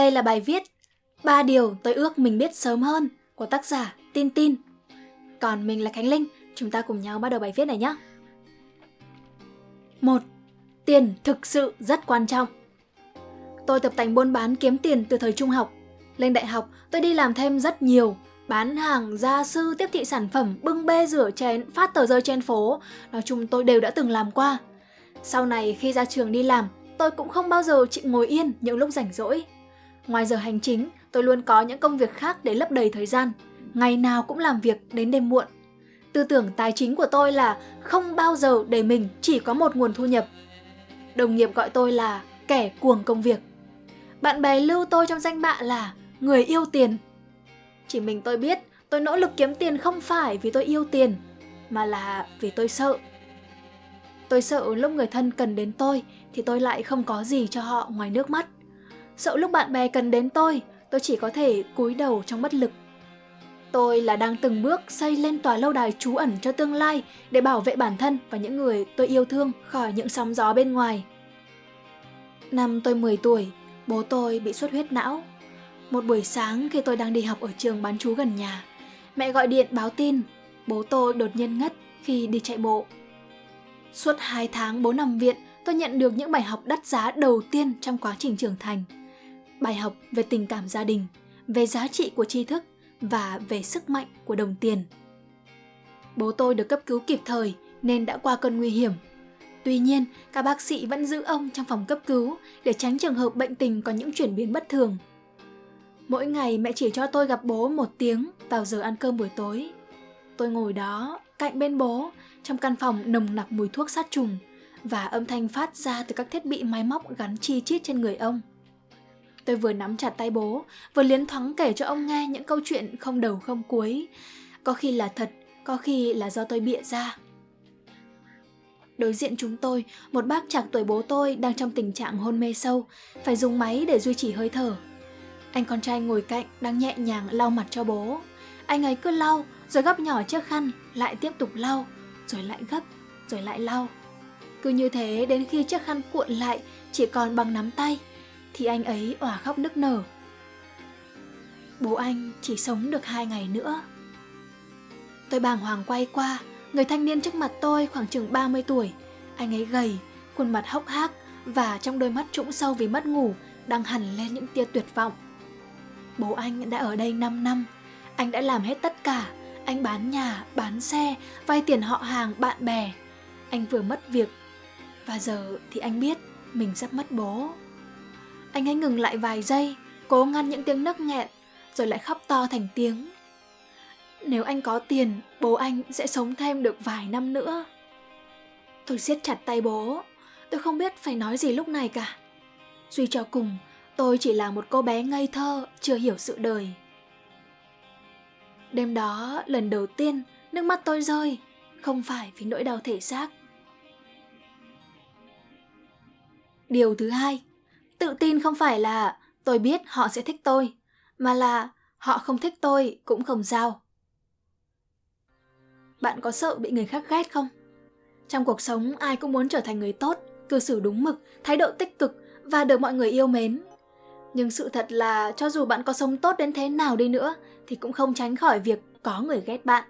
đây là bài viết ba điều tôi ước mình biết sớm hơn của tác giả Tin Tin. Còn mình là Khánh Linh, chúng ta cùng nhau bắt đầu bài viết này nhé. 1. Tiền thực sự rất quan trọng. Tôi tập tành buôn bán kiếm tiền từ thời trung học. Lên đại học, tôi đi làm thêm rất nhiều, bán hàng, gia sư, tiếp thị sản phẩm, bưng bê rửa chén, phát tờ rơi trên phố. Nói chung tôi đều đã từng làm qua. Sau này khi ra trường đi làm, tôi cũng không bao giờ chịu ngồi yên những lúc rảnh rỗi. Ngoài giờ hành chính, tôi luôn có những công việc khác để lấp đầy thời gian. Ngày nào cũng làm việc đến đêm muộn. Tư tưởng tài chính của tôi là không bao giờ để mình chỉ có một nguồn thu nhập. Đồng nghiệp gọi tôi là kẻ cuồng công việc. Bạn bè lưu tôi trong danh bạ là người yêu tiền. Chỉ mình tôi biết tôi nỗ lực kiếm tiền không phải vì tôi yêu tiền, mà là vì tôi sợ. Tôi sợ lúc người thân cần đến tôi thì tôi lại không có gì cho họ ngoài nước mắt. Sợ lúc bạn bè cần đến tôi, tôi chỉ có thể cúi đầu trong bất lực. Tôi là đang từng bước xây lên tòa lâu đài trú ẩn cho tương lai để bảo vệ bản thân và những người tôi yêu thương khỏi những sóng gió bên ngoài. Năm tôi 10 tuổi, bố tôi bị xuất huyết não. Một buổi sáng khi tôi đang đi học ở trường bán chú gần nhà, mẹ gọi điện báo tin bố tôi đột nhiên ngất khi đi chạy bộ. Suốt 2 tháng bố nằm viện, tôi nhận được những bài học đắt giá đầu tiên trong quá trình trưởng thành. Bài học về tình cảm gia đình, về giá trị của tri thức và về sức mạnh của đồng tiền. Bố tôi được cấp cứu kịp thời nên đã qua cơn nguy hiểm. Tuy nhiên, các bác sĩ vẫn giữ ông trong phòng cấp cứu để tránh trường hợp bệnh tình có những chuyển biến bất thường. Mỗi ngày mẹ chỉ cho tôi gặp bố một tiếng vào giờ ăn cơm buổi tối. Tôi ngồi đó, cạnh bên bố, trong căn phòng nồng nặc mùi thuốc sát trùng và âm thanh phát ra từ các thiết bị máy móc gắn chi chít trên người ông. Tôi vừa nắm chặt tay bố, vừa liến thoáng kể cho ông nghe những câu chuyện không đầu không cuối. Có khi là thật, có khi là do tôi bịa ra. Đối diện chúng tôi, một bác chạc tuổi bố tôi đang trong tình trạng hôn mê sâu, phải dùng máy để duy trì hơi thở. Anh con trai ngồi cạnh đang nhẹ nhàng lau mặt cho bố. Anh ấy cứ lau, rồi gấp nhỏ chiếc khăn, lại tiếp tục lau, rồi lại gấp, rồi lại lau. Cứ như thế đến khi chiếc khăn cuộn lại chỉ còn bằng nắm tay, thì anh ấy òa khóc nức nở. Bố anh chỉ sống được hai ngày nữa. Tôi bàng hoàng quay qua, người thanh niên trước mặt tôi khoảng chừng 30 tuổi. Anh ấy gầy, khuôn mặt hốc hác và trong đôi mắt trũng sâu vì mất ngủ đang hẳn lên những tia tuyệt vọng. Bố anh đã ở đây 5 năm, anh đã làm hết tất cả. Anh bán nhà, bán xe, vay tiền họ hàng, bạn bè. Anh vừa mất việc và giờ thì anh biết mình sắp mất bố. Anh ấy ngừng lại vài giây, cố ngăn những tiếng nấc nghẹn, rồi lại khóc to thành tiếng. Nếu anh có tiền, bố anh sẽ sống thêm được vài năm nữa. Tôi siết chặt tay bố, tôi không biết phải nói gì lúc này cả. Duy cho cùng, tôi chỉ là một cô bé ngây thơ, chưa hiểu sự đời. Đêm đó, lần đầu tiên, nước mắt tôi rơi, không phải vì nỗi đau thể xác. Điều thứ hai, Tự tin không phải là tôi biết họ sẽ thích tôi, mà là họ không thích tôi cũng không sao. Bạn có sợ bị người khác ghét không? Trong cuộc sống ai cũng muốn trở thành người tốt, cư xử đúng mực, thái độ tích cực và được mọi người yêu mến. Nhưng sự thật là cho dù bạn có sống tốt đến thế nào đi nữa thì cũng không tránh khỏi việc có người ghét bạn.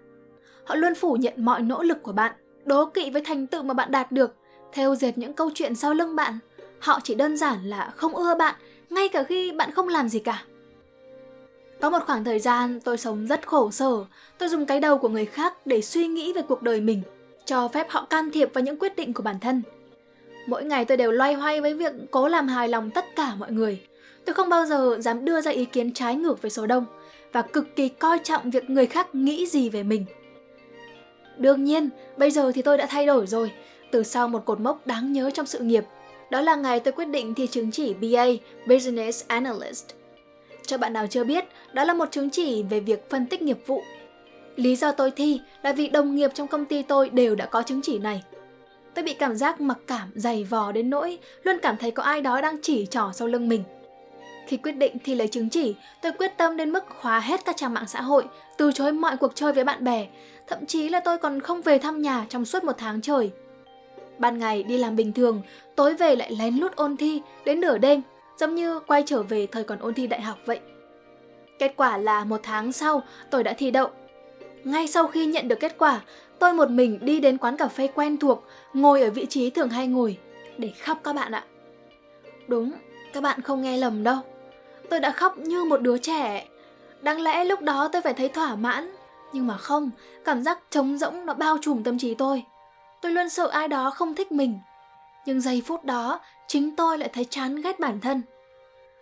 Họ luôn phủ nhận mọi nỗ lực của bạn, đố kỵ với thành tựu mà bạn đạt được, theo dệt những câu chuyện sau lưng bạn Họ chỉ đơn giản là không ưa bạn, ngay cả khi bạn không làm gì cả. Có một khoảng thời gian tôi sống rất khổ sở, tôi dùng cái đầu của người khác để suy nghĩ về cuộc đời mình, cho phép họ can thiệp vào những quyết định của bản thân. Mỗi ngày tôi đều loay hoay với việc cố làm hài lòng tất cả mọi người. Tôi không bao giờ dám đưa ra ý kiến trái ngược với số đông và cực kỳ coi trọng việc người khác nghĩ gì về mình. Đương nhiên, bây giờ thì tôi đã thay đổi rồi, từ sau một cột mốc đáng nhớ trong sự nghiệp đó là ngày tôi quyết định thi chứng chỉ BA Business Analyst. Cho bạn nào chưa biết, đó là một chứng chỉ về việc phân tích nghiệp vụ. Lý do tôi thi là vì đồng nghiệp trong công ty tôi đều đã có chứng chỉ này. Tôi bị cảm giác mặc cảm dày vò đến nỗi luôn cảm thấy có ai đó đang chỉ trỏ sau lưng mình. Khi quyết định thi lấy chứng chỉ, tôi quyết tâm đến mức khóa hết các trang mạng xã hội, từ chối mọi cuộc chơi với bạn bè, thậm chí là tôi còn không về thăm nhà trong suốt một tháng trời ban ngày đi làm bình thường, tối về lại lén lút ôn thi đến nửa đêm, giống như quay trở về thời còn ôn thi đại học vậy. Kết quả là một tháng sau, tôi đã thi đậu. Ngay sau khi nhận được kết quả, tôi một mình đi đến quán cà phê quen thuộc, ngồi ở vị trí thường hay ngồi, để khóc các bạn ạ. Đúng, các bạn không nghe lầm đâu. Tôi đã khóc như một đứa trẻ. Đáng lẽ lúc đó tôi phải thấy thỏa mãn, nhưng mà không, cảm giác trống rỗng nó bao trùm tâm trí tôi. Tôi luôn sợ ai đó không thích mình. Nhưng giây phút đó, chính tôi lại thấy chán ghét bản thân.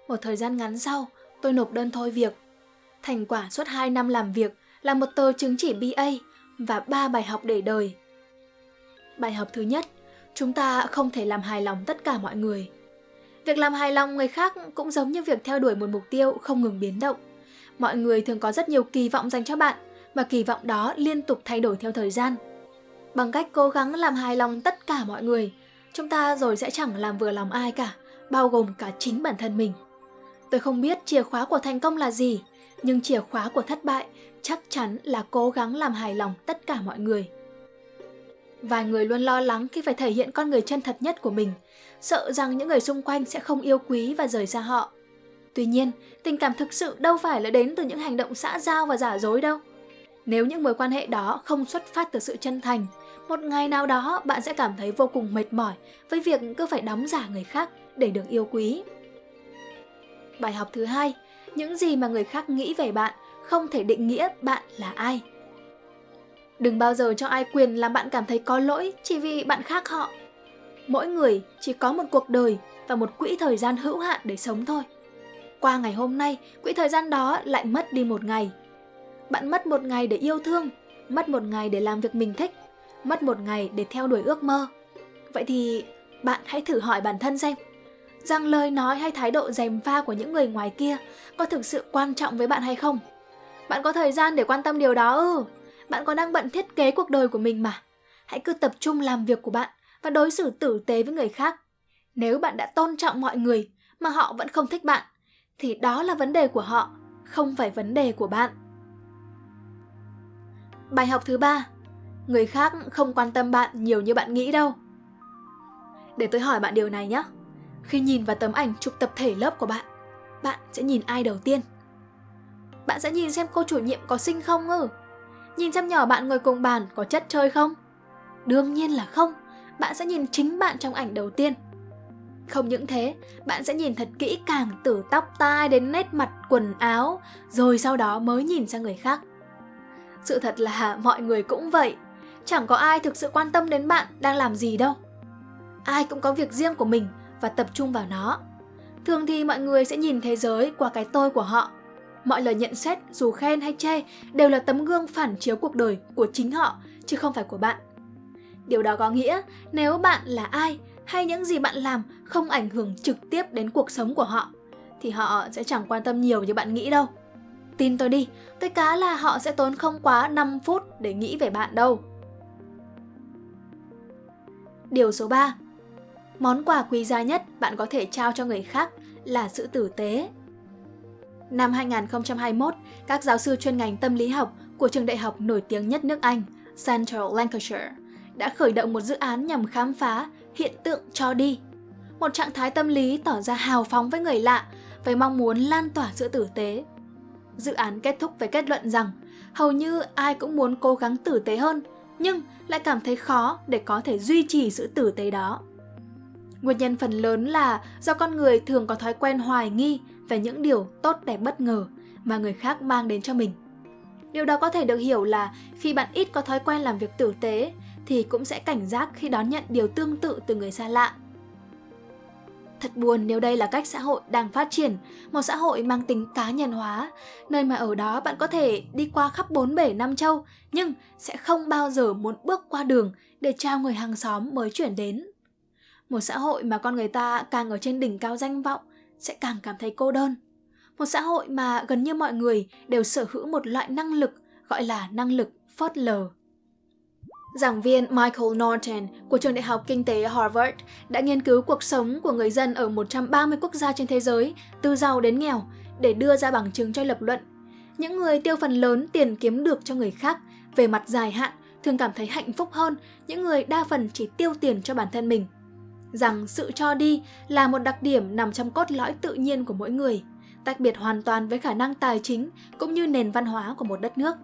Một thời gian ngắn sau, tôi nộp đơn thôi việc. Thành quả suốt 2 năm làm việc là một tờ chứng chỉ BA và 3 bài học để đời. Bài học thứ nhất, chúng ta không thể làm hài lòng tất cả mọi người. Việc làm hài lòng người khác cũng giống như việc theo đuổi một mục tiêu không ngừng biến động. Mọi người thường có rất nhiều kỳ vọng dành cho bạn và kỳ vọng đó liên tục thay đổi theo thời gian. Bằng cách cố gắng làm hài lòng tất cả mọi người, chúng ta rồi sẽ chẳng làm vừa lòng ai cả, bao gồm cả chính bản thân mình. Tôi không biết chìa khóa của thành công là gì, nhưng chìa khóa của thất bại chắc chắn là cố gắng làm hài lòng tất cả mọi người. Vài người luôn lo lắng khi phải thể hiện con người chân thật nhất của mình, sợ rằng những người xung quanh sẽ không yêu quý và rời xa họ. Tuy nhiên, tình cảm thực sự đâu phải là đến từ những hành động xã giao và giả dối đâu. Nếu những mối quan hệ đó không xuất phát từ sự chân thành, một ngày nào đó bạn sẽ cảm thấy vô cùng mệt mỏi với việc cứ phải đóng giả người khác để được yêu quý. Bài học thứ hai, những gì mà người khác nghĩ về bạn không thể định nghĩa bạn là ai. Đừng bao giờ cho ai quyền làm bạn cảm thấy có lỗi chỉ vì bạn khác họ. Mỗi người chỉ có một cuộc đời và một quỹ thời gian hữu hạn để sống thôi. Qua ngày hôm nay, quỹ thời gian đó lại mất đi một ngày. Bạn mất một ngày để yêu thương, mất một ngày để làm việc mình thích, mất một ngày để theo đuổi ước mơ. Vậy thì bạn hãy thử hỏi bản thân xem, rằng lời nói hay thái độ dèm pha của những người ngoài kia có thực sự quan trọng với bạn hay không? Bạn có thời gian để quan tâm điều đó ư? Bạn còn đang bận thiết kế cuộc đời của mình mà. Hãy cứ tập trung làm việc của bạn và đối xử tử tế với người khác. Nếu bạn đã tôn trọng mọi người mà họ vẫn không thích bạn, thì đó là vấn đề của họ, không phải vấn đề của bạn. Bài học thứ ba, người khác không quan tâm bạn nhiều như bạn nghĩ đâu. Để tôi hỏi bạn điều này nhé. Khi nhìn vào tấm ảnh chụp tập thể lớp của bạn, bạn sẽ nhìn ai đầu tiên? Bạn sẽ nhìn xem cô chủ nhiệm có xinh không ư? Nhìn xem nhỏ bạn ngồi cùng bàn có chất chơi không? Đương nhiên là không, bạn sẽ nhìn chính bạn trong ảnh đầu tiên. Không những thế, bạn sẽ nhìn thật kỹ càng từ tóc tai đến nét mặt quần áo, rồi sau đó mới nhìn sang người khác. Sự thật là mọi người cũng vậy, chẳng có ai thực sự quan tâm đến bạn đang làm gì đâu. Ai cũng có việc riêng của mình và tập trung vào nó. Thường thì mọi người sẽ nhìn thế giới qua cái tôi của họ. Mọi lời nhận xét dù khen hay chê đều là tấm gương phản chiếu cuộc đời của chính họ chứ không phải của bạn. Điều đó có nghĩa nếu bạn là ai hay những gì bạn làm không ảnh hưởng trực tiếp đến cuộc sống của họ thì họ sẽ chẳng quan tâm nhiều như bạn nghĩ đâu. Tin tôi đi, tôi cá là họ sẽ tốn không quá 5 phút để nghĩ về bạn đâu. Điều số 3 Món quà quý giá nhất bạn có thể trao cho người khác là sự tử tế. Năm 2021, các giáo sư chuyên ngành tâm lý học của trường đại học nổi tiếng nhất nước Anh, Central Lancashire, đã khởi động một dự án nhằm khám phá hiện tượng cho đi. Một trạng thái tâm lý tỏ ra hào phóng với người lạ, với mong muốn lan tỏa sự tử tế. Dự án kết thúc với kết luận rằng hầu như ai cũng muốn cố gắng tử tế hơn, nhưng lại cảm thấy khó để có thể duy trì sự tử tế đó. Nguyên nhân phần lớn là do con người thường có thói quen hoài nghi về những điều tốt đẹp bất ngờ mà người khác mang đến cho mình. Điều đó có thể được hiểu là khi bạn ít có thói quen làm việc tử tế thì cũng sẽ cảnh giác khi đón nhận điều tương tự từ người xa lạ. Thật buồn nếu đây là cách xã hội đang phát triển, một xã hội mang tính cá nhân hóa, nơi mà ở đó bạn có thể đi qua khắp bốn bể năm châu, nhưng sẽ không bao giờ muốn bước qua đường để chào người hàng xóm mới chuyển đến. Một xã hội mà con người ta càng ở trên đỉnh cao danh vọng sẽ càng cảm thấy cô đơn. Một xã hội mà gần như mọi người đều sở hữu một loại năng lực gọi là năng lực phớt lờ. Giảng viên Michael Norton của trường đại học kinh tế Harvard đã nghiên cứu cuộc sống của người dân ở 130 quốc gia trên thế giới, từ giàu đến nghèo, để đưa ra bằng chứng cho lập luận. Những người tiêu phần lớn tiền kiếm được cho người khác về mặt dài hạn thường cảm thấy hạnh phúc hơn những người đa phần chỉ tiêu tiền cho bản thân mình. rằng sự cho đi là một đặc điểm nằm trong cốt lõi tự nhiên của mỗi người, tách biệt hoàn toàn với khả năng tài chính cũng như nền văn hóa của một đất nước.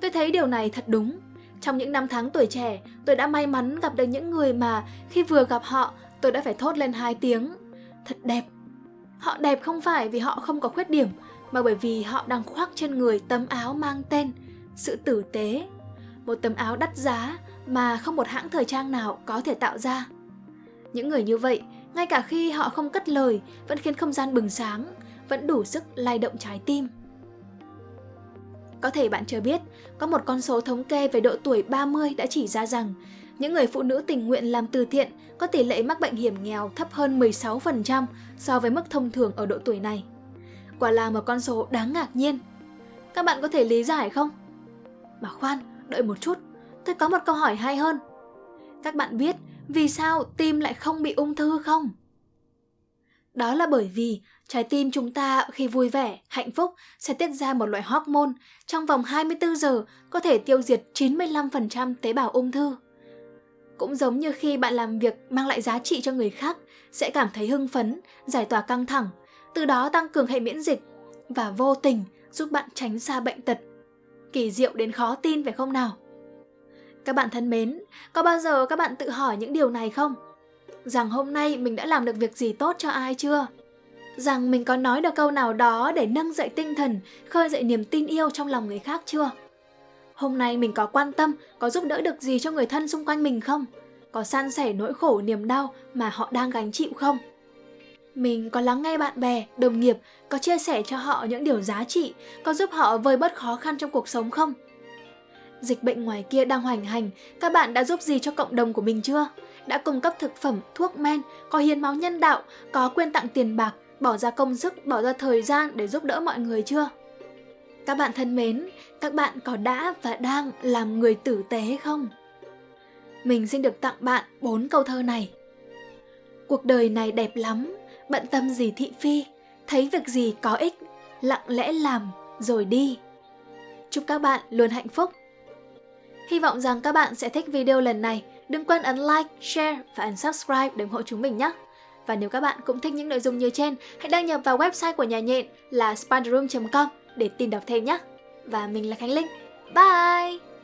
Tôi thấy điều này thật đúng. Trong những năm tháng tuổi trẻ, tôi đã may mắn gặp được những người mà khi vừa gặp họ, tôi đã phải thốt lên hai tiếng. Thật đẹp. Họ đẹp không phải vì họ không có khuyết điểm, mà bởi vì họ đang khoác trên người tấm áo mang tên sự tử tế. Một tấm áo đắt giá mà không một hãng thời trang nào có thể tạo ra. Những người như vậy, ngay cả khi họ không cất lời, vẫn khiến không gian bừng sáng, vẫn đủ sức lay động trái tim. Có thể bạn chưa biết, có một con số thống kê về độ tuổi 30 đã chỉ ra rằng những người phụ nữ tình nguyện làm từ thiện có tỷ lệ mắc bệnh hiểm nghèo thấp hơn 16% so với mức thông thường ở độ tuổi này. Quả là một con số đáng ngạc nhiên. Các bạn có thể lý giải không? Mà khoan, đợi một chút, tôi có một câu hỏi hay hơn. Các bạn biết vì sao tim lại không bị ung thư không? Đó là bởi vì trái tim chúng ta khi vui vẻ, hạnh phúc sẽ tiết ra một loại hormone trong vòng 24 giờ có thể tiêu diệt 95% tế bào ung thư. Cũng giống như khi bạn làm việc mang lại giá trị cho người khác, sẽ cảm thấy hưng phấn, giải tỏa căng thẳng, từ đó tăng cường hệ miễn dịch và vô tình giúp bạn tránh xa bệnh tật. Kỳ diệu đến khó tin phải không nào? Các bạn thân mến, có bao giờ các bạn tự hỏi những điều này không? Rằng hôm nay mình đã làm được việc gì tốt cho ai chưa? Rằng mình có nói được câu nào đó để nâng dậy tinh thần, khơi dậy niềm tin yêu trong lòng người khác chưa? Hôm nay mình có quan tâm, có giúp đỡ được gì cho người thân xung quanh mình không? Có san sẻ nỗi khổ niềm đau mà họ đang gánh chịu không? Mình có lắng nghe bạn bè, đồng nghiệp, có chia sẻ cho họ những điều giá trị, có giúp họ vơi bớt khó khăn trong cuộc sống không? Dịch bệnh ngoài kia đang hoành hành, các bạn đã giúp gì cho cộng đồng của mình chưa? Đã cung cấp thực phẩm, thuốc men, có hiến máu nhân đạo, có quyên tặng tiền bạc, bỏ ra công sức, bỏ ra thời gian để giúp đỡ mọi người chưa? Các bạn thân mến, các bạn có đã và đang làm người tử tế không? Mình xin được tặng bạn bốn câu thơ này. Cuộc đời này đẹp lắm, bận tâm gì thị phi, thấy việc gì có ích, lặng lẽ làm rồi đi. Chúc các bạn luôn hạnh phúc. Hy vọng rằng các bạn sẽ thích video lần này. Đừng quên ấn like, share và ấn subscribe để ủng hộ chúng mình nhé. Và nếu các bạn cũng thích những nội dung như trên, hãy đăng nhập vào website của nhà nhện là spiderroom.com để tìm đọc thêm nhé. Và mình là Khánh Linh. Bye!